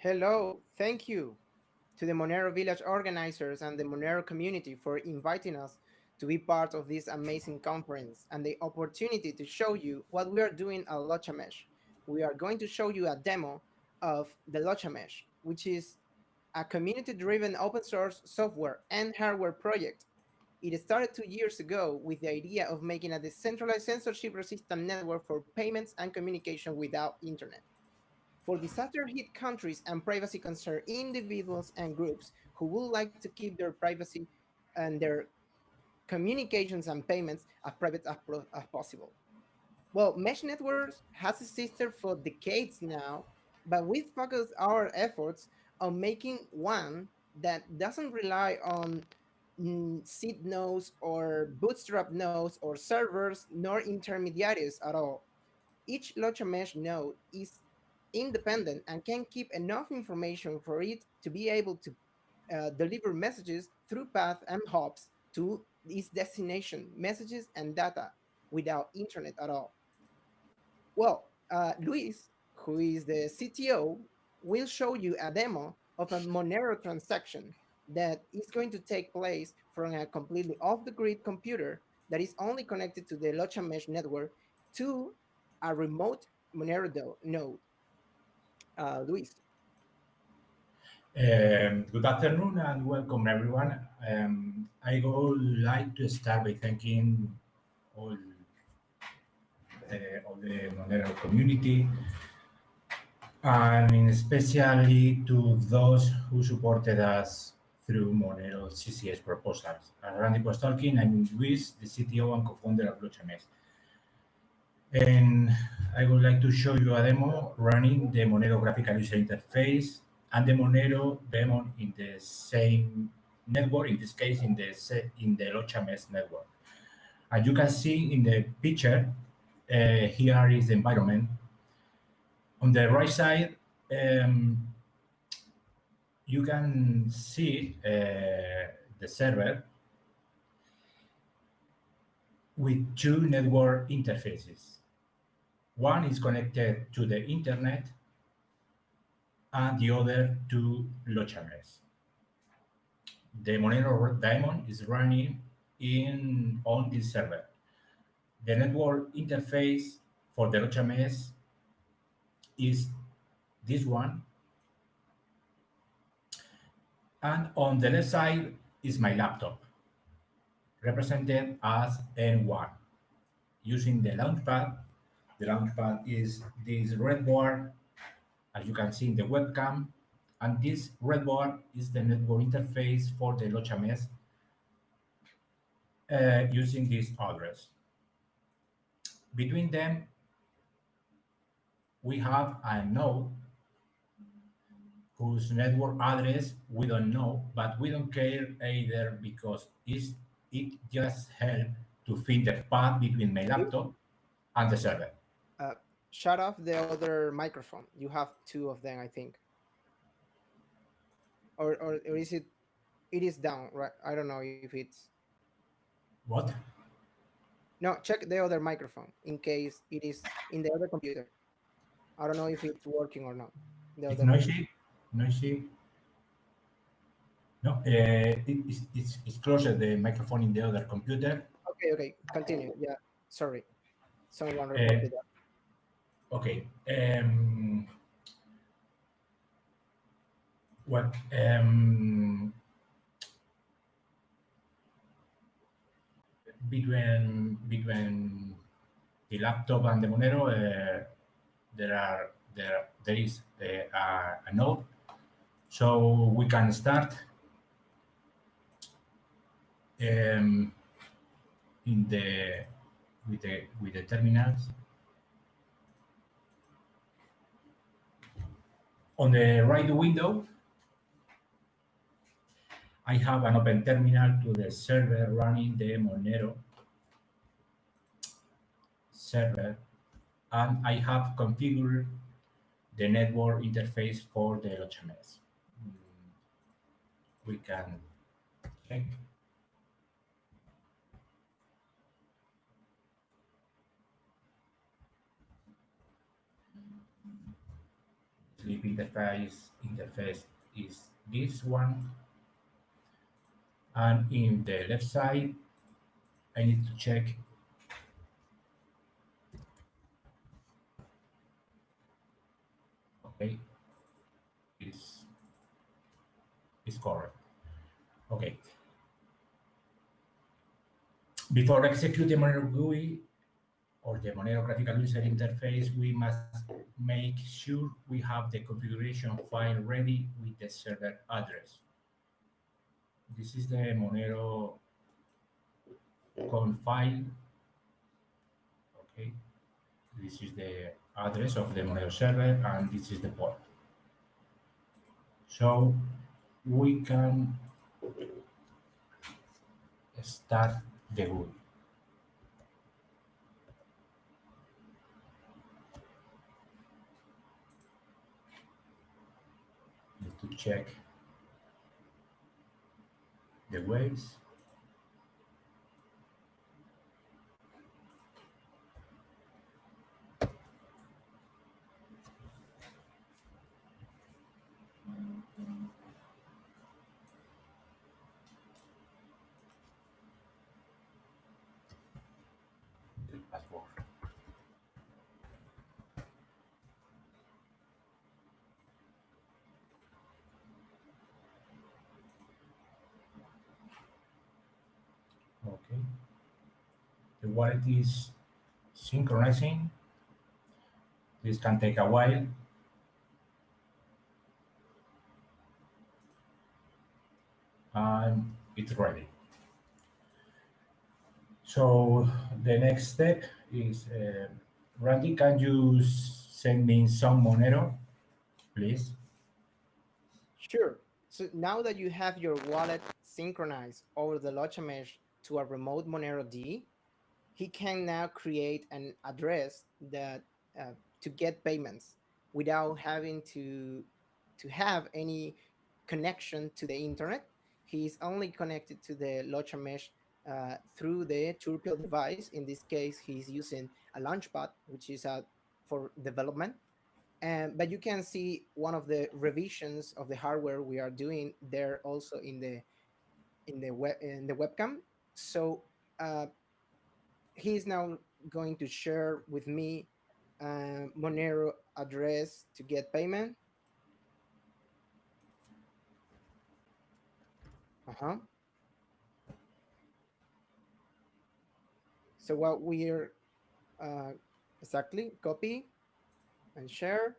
Hello, thank you to the Monero Village organizers and the Monero community for inviting us to be part of this amazing conference and the opportunity to show you what we are doing at LochaMesh. We are going to show you a demo of the LochaMesh, which is a community-driven open source software and hardware project. It started two years ago with the idea of making a decentralized censorship-resistant network for payments and communication without internet. For disaster-hit countries and privacy-concerned individuals and groups who would like to keep their privacy and their communications and payments as private as, as possible. Well, Mesh Networks has existed for decades now, but we focus our efforts on making one that doesn't rely on mm, seed nodes or bootstrap nodes or servers nor intermediaries at all. Each Locha mesh node is independent and can keep enough information for it to be able to uh, deliver messages through path and hops to its destination, messages and data without internet at all. Well, uh, Luis, who is the CTO, will show you a demo of a Monero transaction that is going to take place from a completely off-the-grid computer that is only connected to the Locha Mesh network to a remote Monero node. Uh, Luis. Um, good afternoon and welcome everyone. Um, I would like to start by thanking all, uh, all the Monero community and especially to those who supported us through Monero CCS proposals. As Randy was talking, I'm Luis, the CTO and co-founder of LochaMesh. And I would like to show you a demo running the Monero graphical user interface and the Monero daemon in the same network, in this case, in the in the LochaMesh network. As you can see in the picture, uh, here is the environment. On the right side, um, you can see uh, the server with two network interfaces. One is connected to the internet and the other to LochaMesh. The Monero daemon is running in on this server. The network interface for the LochaMesh is this one. And on the left side is my laptop, represented as N1, using the launchpad the launchpad is this red bar, as you can see in the webcam, and this red bar is the network interface for the LochaMesh uh, using this address. Between them, we have a node whose network address we don't know, but we don't care either because it just helps to fit the path between my laptop and the server shut off the other microphone. You have two of them, I think. Or, or, or is it, it is down, right? I don't know if it's. What? No, check the other microphone in case it is in the other computer. I don't know if it's working or not. The it's noisy, noisy. No, uh, it, it's, it's, it's closer the microphone in the other computer. Okay, okay, continue. Yeah, sorry. Someone reported uh, that. Okay. Um, well, um, between between the laptop and the Monero, uh, there are there there is uh, a, a node, so we can start um, in the with the with the terminals. On the right window, I have an open terminal to the server running the Monero server, and I have configured the network interface for the LochaMesh. Mm. We can check. Sleep interface interface is this one. And in the left side, I need to check. Okay. Is is correct. Okay. Before execute the GUI or the Monero graphical user interface, we must make sure we have the configuration file ready with the server address. This is the Monero conf file. Okay, this is the address of the Monero server, and this is the port. So we can start the GUI. Need to check the waves. The password. Okay. The wallet is synchronizing. This can take a while. And it's ready. So the next step is, uh, Randy, can you send me some Monero, please? Sure. So now that you have your wallet synchronized over the Locha Mesh to a remote Monero D, he can now create an address that uh, to get payments without having to to have any connection to the internet. He's only connected to the Locha Mesh uh, through the Turpial device. In this case, he's using a Launchpad, which is uh, for development and but you can see one of the revisions of the hardware we are doing there also in the in the web in the webcam so uh, he is now going to share with me uh, monero address to get payment uh-huh so what we're uh, exactly copy and share.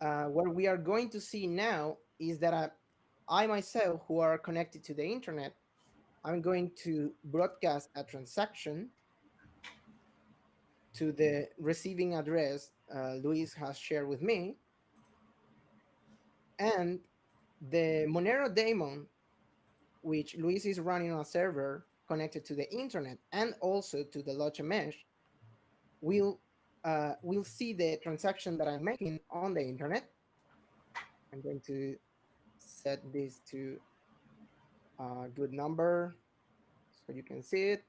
Uh, what we are going to see now is that I, I myself, who are connected to the internet, I'm going to broadcast a transaction to the receiving address uh, Luis has shared with me. And the Monero daemon, which Luis is running on a server connected to the internet and also to the Locha mesh, will uh, we'll see the transaction that I'm making on the internet. I'm going to set this to a good number so you can see it.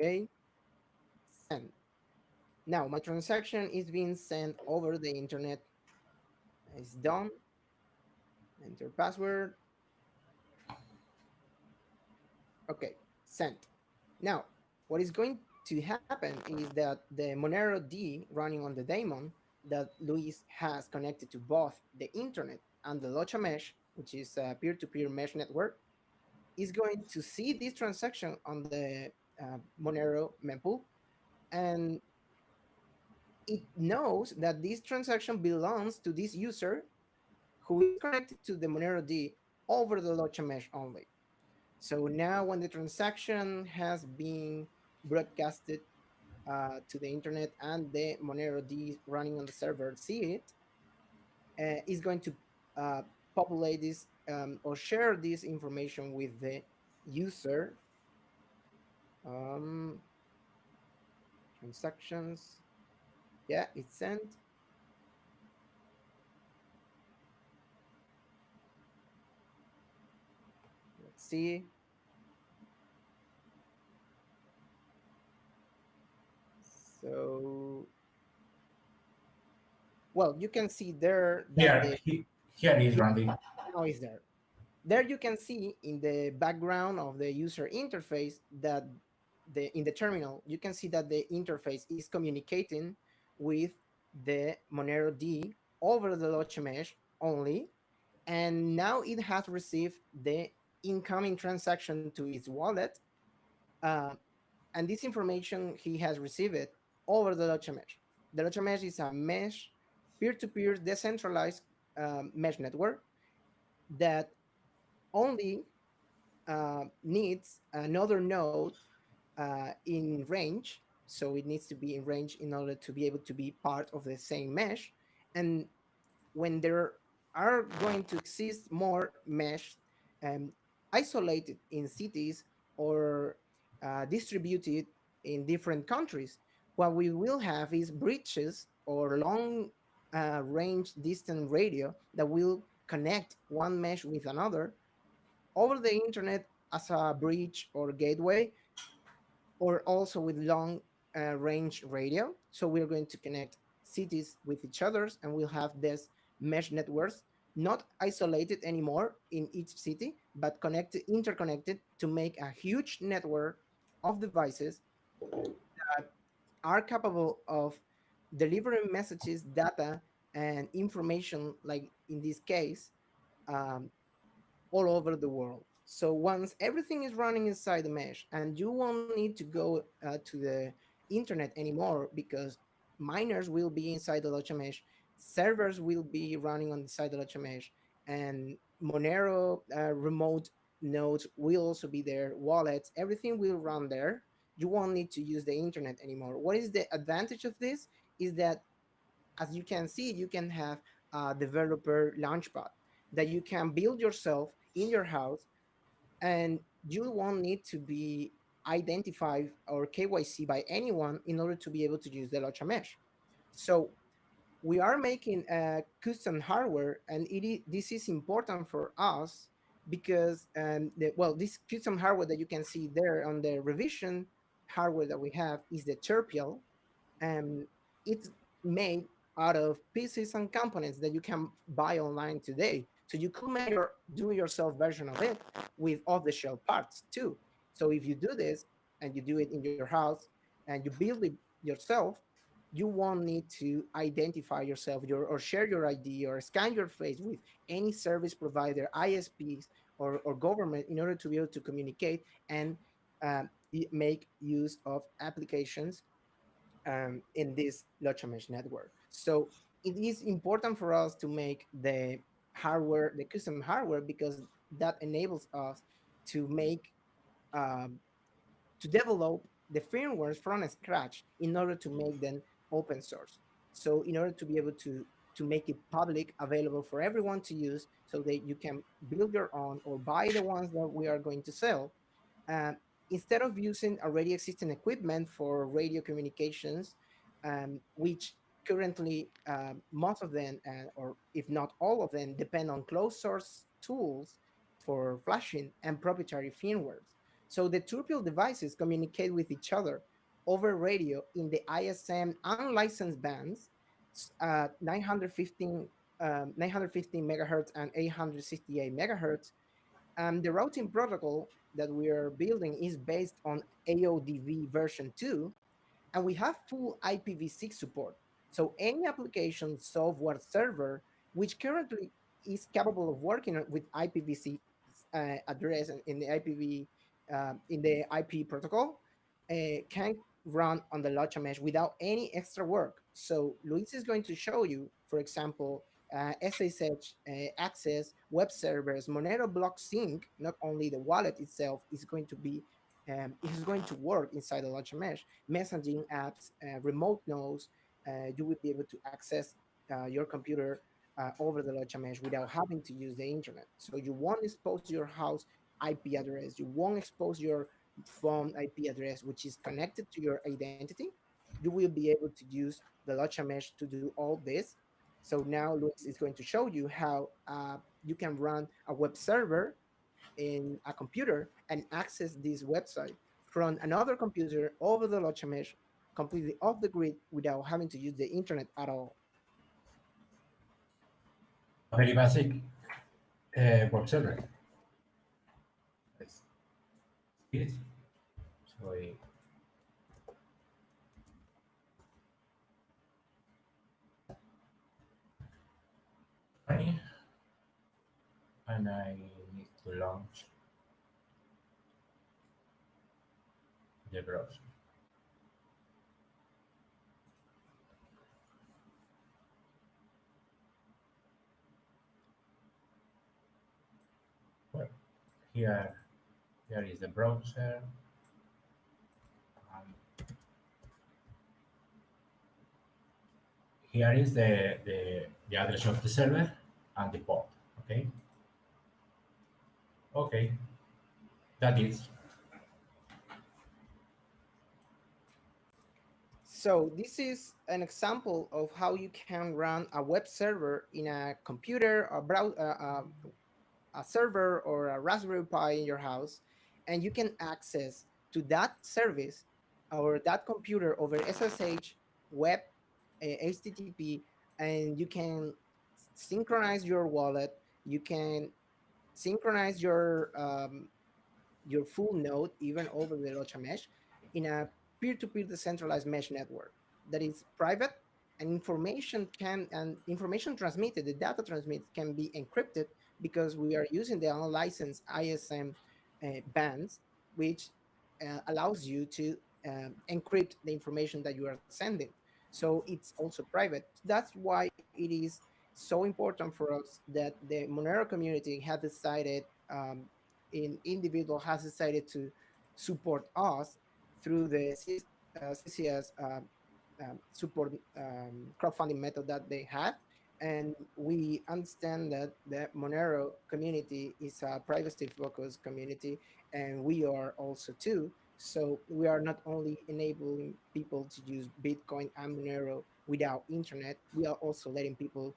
Okay, send. Now my transaction is being sent over the internet. It's done. Enter password. Okay, sent. Now, what is going to happen is that the Monero D running on the daemon that Luis has connected to both the internet and the Locha mesh, which is a peer-to-peer mesh network, is going to see this transaction on the uh, Monero mempool, and it knows that this transaction belongs to this user who is connected to the Monero D over the Locha mesh only. So now when the transaction has been broadcasted uh, to the internet and the Monero D running on the server see it, uh, is going to uh, populate this um, or share this information with the user. Um, transactions, yeah, it's sent. Let's see. So well, you can see there he, here is Randy. now is there. There you can see in the background of the user interface that the in the terminal, you can see that the interface is communicating with the Monero D over the Locha mesh only. And now it has received the incoming transaction to its wallet. Uh, and this information he has received it over the Locha mesh. The Locha mesh is a mesh, peer-to-peer decentralized um, mesh network that only uh, needs another node uh, in range. So it needs to be in range in order to be able to be part of the same mesh. And when there are going to exist more mesh um, isolated in cities or uh, distributed in different countries, what we will have is bridges or long uh, range distant radio that will connect one mesh with another over the internet as a bridge or gateway or also with long uh, range radio. So we're going to connect cities with each others and we'll have this mesh networks not isolated anymore in each city, but connected, interconnected to make a huge network of devices that are capable of delivering messages, data, and information, like in this case, um, all over the world. So once everything is running inside the mesh and you won't need to go uh, to the internet anymore because miners will be inside the Locha mesh, servers will be running on the inside the Locha mesh, and Monero uh, remote nodes will also be there, wallets, everything will run there. You won't need to use the internet anymore. What is the advantage of this? Is that as you can see, you can have a developer launchpad that you can build yourself in your house and you won't need to be identified or KYC by anyone in order to be able to use the Locha mesh. So we are making a custom hardware and it is, this is important for us because um, the, well, this custom hardware that you can see there on the revision hardware that we have is the Turpial and it's made out of pieces and components that you can buy online today. So you could make your do-yourself version of it with off-the-shelf parts too. So if you do this and you do it in your house and you build it yourself, you won't need to identify yourself your, or share your ID or scan your face with any service provider, ISPs, or, or government in order to be able to communicate and um, make use of applications um, in this Locha Mesh network. So it is important for us to make the hardware, the custom hardware, because that enables us to make, um, to develop the firmwares from scratch in order to make them open source. So in order to be able to to make it public available for everyone to use so that you can build your own or buy the ones that we are going to sell uh, instead of using already existing equipment for radio communications um, which currently uh, most of them uh, or if not all of them depend on closed source tools for flashing and proprietary firmware. so the Turpial devices communicate with each other over radio in the ISM unlicensed bands, uh, 915, um, 915 megahertz and 868 megahertz. And the routing protocol that we are building is based on AODV version 2, and we have full IPv6 support. So any application software server, which currently is capable of working with IPv6 uh, address in the IPv uh, in the IP protocol, uh, can run on the Locha mesh without any extra work. So Luis is going to show you, for example, uh, SSH uh, access, web servers, Monero block sync, not only the wallet itself is going to be, um, is going to work inside the Locha mesh, messaging apps, uh, remote nodes, uh, you will be able to access uh, your computer uh, over the Locha mesh without having to use the internet. So you won't expose your house IP address, you won't expose your phone IP address, which is connected to your identity, you will be able to use the Locha mesh to do all this. So now Luis is going to show you how uh, you can run a web server in a computer and access this website from another computer over the Locha mesh completely off the grid without having to use the internet at all. a very basic uh, web server. Easy. So And I need to launch the browser. Well, here, here is the browser. Um, here is the, the, the address of the server and the port, okay? Okay, that is. So this is an example of how you can run a web server in a computer, a, brow uh, uh, a server or a Raspberry Pi in your house, and you can access to that service or that computer over SSH, web, uh, HTTP, and you can synchronize your wallet. You can synchronize your um, your full node even over the Locha mesh in a peer-to-peer decentralized mesh network that is private and information can and information transmitted the data transmitted can be encrypted because we are using the unlicensed ism uh, bands which uh, allows you to um, encrypt the information that you are sending so it's also private that's why it is so important for us that the monero community has decided um, in individual has decided to support us through the CCS uh, um, support um, crowdfunding method that they have. And we understand that the Monero community is a privacy focused community, and we are also too. So we are not only enabling people to use Bitcoin and Monero without internet, we are also letting people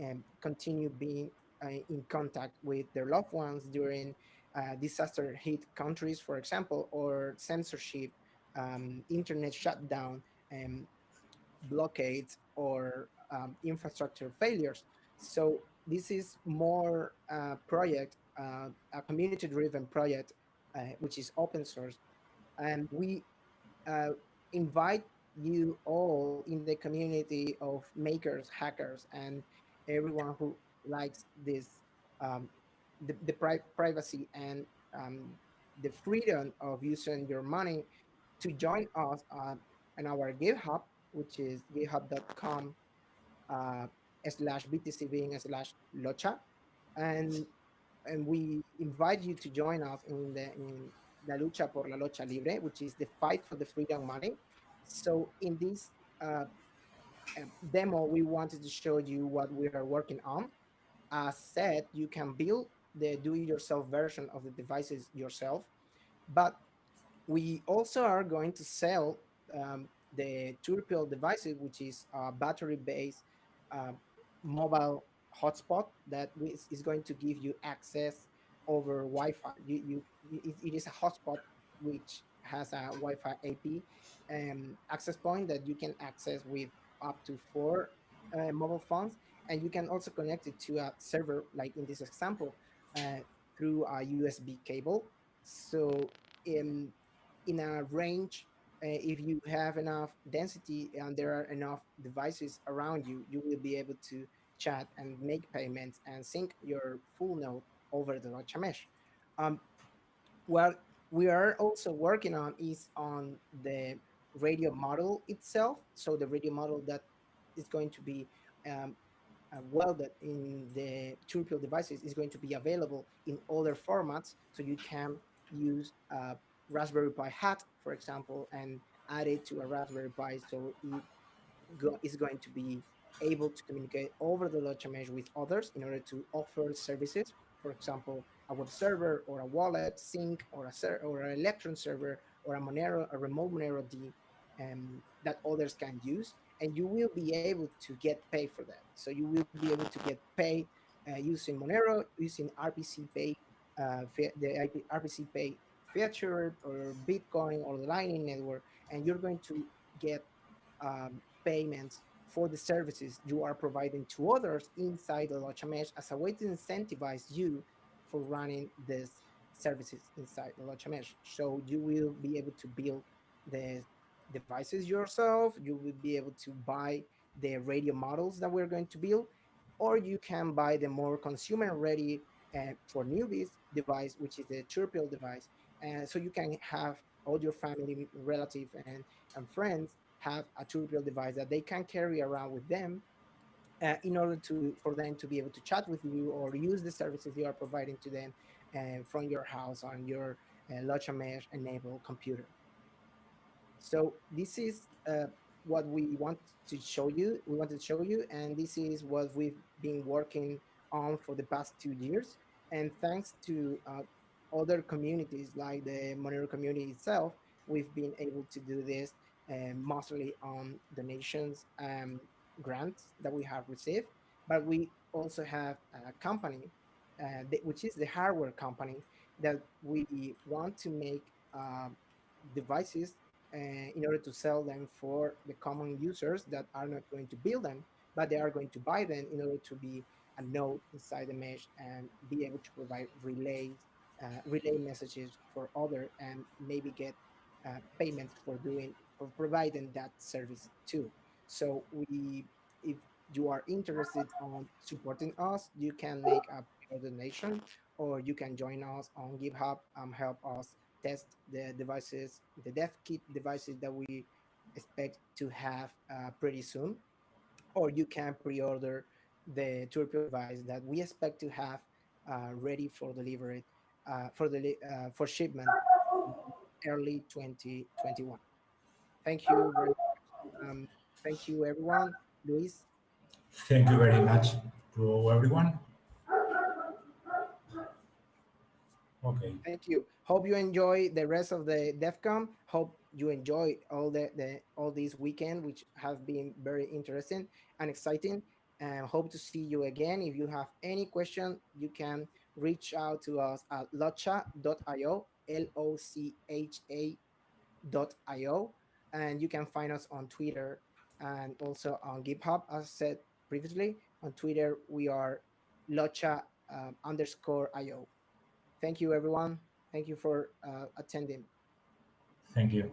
um, continue being uh, in contact with their loved ones during uh, disaster hit countries, for example, or censorship um, internet shutdown, and blockades, or um, infrastructure failures. So this is more uh, project, uh, a community-driven project, uh, which is open source, and we uh, invite you all in the community of makers, hackers, and everyone who likes this, um, the, the pri privacy and um, the freedom of using your money to join us on our GitHub, which is github.com uh, slash btcven slash locha. And, and we invite you to join us in the in La Lucha por la Locha Libre, which is the fight for the freedom money. So in this uh, demo, we wanted to show you what we are working on. As said, you can build the do-it-yourself version of the devices yourself, but we also are going to sell um, the Turpial devices, which is a battery-based uh, mobile hotspot that is going to give you access over Wi-Fi. You, you, it, it is a hotspot which has a Wi-Fi AP um, access point that you can access with up to four uh, mobile phones, and you can also connect it to a server, like in this example, uh, through a USB cable. So um, in a range, uh, if you have enough density and there are enough devices around you, you will be able to chat and make payments and sync your full node over the Locha mesh. Um, what we are also working on is on the radio model itself. So the radio model that is going to be um, uh, welded in the Turpial devices is going to be available in other formats. So you can use Raspberry Pi hat, for example, and add it to a Raspberry Pi so it go, is going to be able to communicate over the Locha mesh with others in order to offer services, for example, a web server or a wallet sync or a or an Electrum server or a Monero, a remote Monero D um, that others can use, and you will be able to get paid for that. So you will be able to get paid uh, using Monero, using RPC Pay, uh, the RPC Pay feature or Bitcoin or the Lightning Network, and you're going to get um, payments for the services you are providing to others inside the Locha Mesh as a way to incentivize you for running these services inside the Locha Mesh. So you will be able to build the devices yourself, you will be able to buy the radio models that we're going to build, or you can buy the more consumer ready uh, for newbies device, which is the Turpial device. And so you can have all your family, relative, and, and friends have a Turpial device that they can carry around with them uh, in order to for them to be able to chat with you or use the services you are providing to them uh, from your house on your uh, Locha Mesh enabled computer. So this is uh, what we want to show you. We want to show you, and this is what we've been working on for the past two years. And thanks to uh, other communities like the Monero community itself, we've been able to do this uh, mostly on donations and grants that we have received. But we also have a company, uh, which is the hardware company, that we want to make uh, devices uh, in order to sell them for the common users that are not going to build them, but they are going to buy them in order to be a node inside the mesh and be able to provide relays, uh, relay messages for other and maybe get uh, payments for doing for providing that service too. So we, if you are interested on supporting us, you can make a donation or you can join us on GitHub and help us test the devices, the dev kit devices that we expect to have uh, pretty soon. Or you can pre-order the Turpial device that we expect to have uh, ready for delivery, uh, for the uh, for shipment early 2021. Thank you very much. Um, thank you, everyone. Luis. Thank you very much to everyone. Okay. Thank you. Hope you enjoy the rest of the DEF CON. Hope you enjoy all the, the all this weekend, which have been very interesting and exciting. And hope to see you again. If you have any question, you can reach out to us at locha.io, L-O-C-H-A.io. And you can find us on Twitter and also on GitHub, as said previously. On Twitter, we are locha uh, underscore io. Thank you, everyone. Thank you for uh, attending. Thank you.